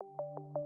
you